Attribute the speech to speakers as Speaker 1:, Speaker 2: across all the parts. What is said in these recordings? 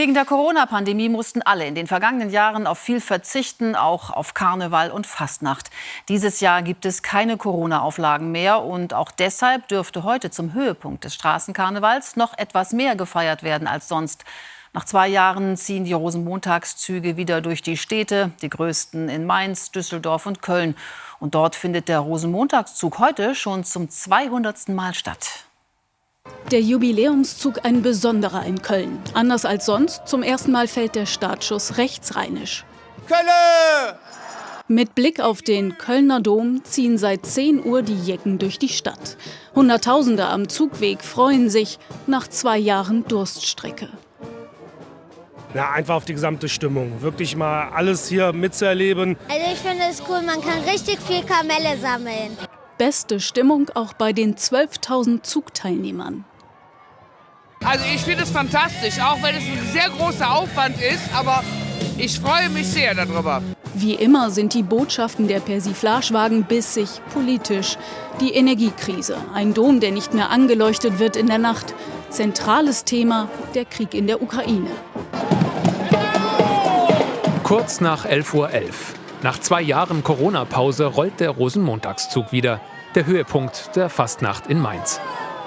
Speaker 1: Wegen der Corona-Pandemie mussten alle in den vergangenen Jahren auf viel verzichten, auch auf Karneval und Fastnacht. Dieses Jahr gibt es keine Corona-Auflagen mehr und auch deshalb dürfte heute zum Höhepunkt des Straßenkarnevals noch etwas mehr gefeiert werden als sonst. Nach zwei Jahren ziehen die Rosenmontagszüge wieder durch die Städte, die größten in Mainz, Düsseldorf und Köln. Und dort findet der Rosenmontagszug heute schon zum 200. Mal statt.
Speaker 2: Der Jubiläumszug ein besonderer in Köln. Anders als sonst, zum ersten Mal fällt der Startschuss rechtsrheinisch. Kölle! Mit Blick auf den Kölner Dom ziehen seit 10 Uhr die Jecken durch die Stadt. Hunderttausende am Zugweg freuen sich nach zwei Jahren Durststrecke.
Speaker 3: Ja, einfach auf die gesamte Stimmung. Wirklich mal alles hier mitzuerleben.
Speaker 4: Also ich finde es cool, man kann richtig viel Kamelle sammeln
Speaker 2: beste Stimmung auch bei den 12.000 Zugteilnehmern.
Speaker 5: Also ich finde es fantastisch, auch wenn es ein sehr großer Aufwand ist, aber ich freue mich sehr darüber.
Speaker 2: Wie immer sind die Botschaften der Persiflagewagen bissig politisch. Die Energiekrise, ein Dom, der nicht mehr angeleuchtet wird in der Nacht. Zentrales Thema, der Krieg in der Ukraine.
Speaker 6: Kurz nach 11.11 Uhr. .11. Nach zwei Jahren Corona-Pause rollt der Rosenmontagszug wieder. Der Höhepunkt der Fastnacht in Mainz.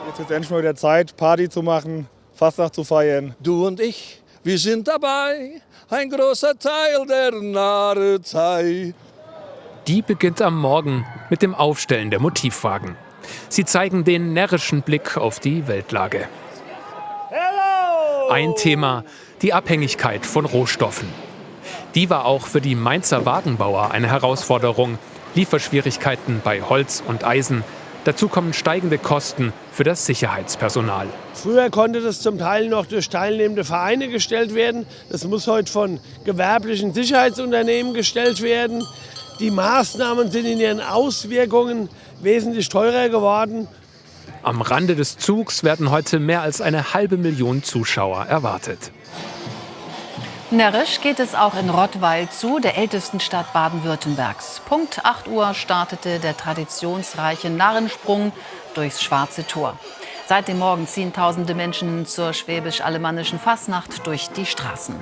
Speaker 7: Jetzt ist endlich mal wieder Zeit, Party zu machen, Fastnacht zu feiern.
Speaker 8: Du und ich, wir sind dabei, ein großer Teil der Narrezeit.
Speaker 6: Die beginnt am Morgen mit dem Aufstellen der Motivwagen. Sie zeigen den närrischen Blick auf die Weltlage. Ein Thema, die Abhängigkeit von Rohstoffen. Die war auch für die Mainzer Wagenbauer eine Herausforderung. Lieferschwierigkeiten bei Holz und Eisen. Dazu kommen steigende Kosten für das Sicherheitspersonal.
Speaker 9: Früher konnte das zum Teil noch durch teilnehmende Vereine gestellt werden. Das muss heute von gewerblichen Sicherheitsunternehmen gestellt werden. Die Maßnahmen sind in ihren Auswirkungen wesentlich teurer geworden.
Speaker 6: Am Rande des Zugs werden heute mehr als eine halbe Million Zuschauer erwartet.
Speaker 1: Närrisch geht es auch in Rottweil zu, der ältesten Stadt Baden-Württembergs. Punkt 8 Uhr startete der traditionsreiche Narrensprung durchs Schwarze Tor. Seit dem Morgen ziehen tausende Menschen zur schwäbisch-alemannischen Fasnacht durch die Straßen.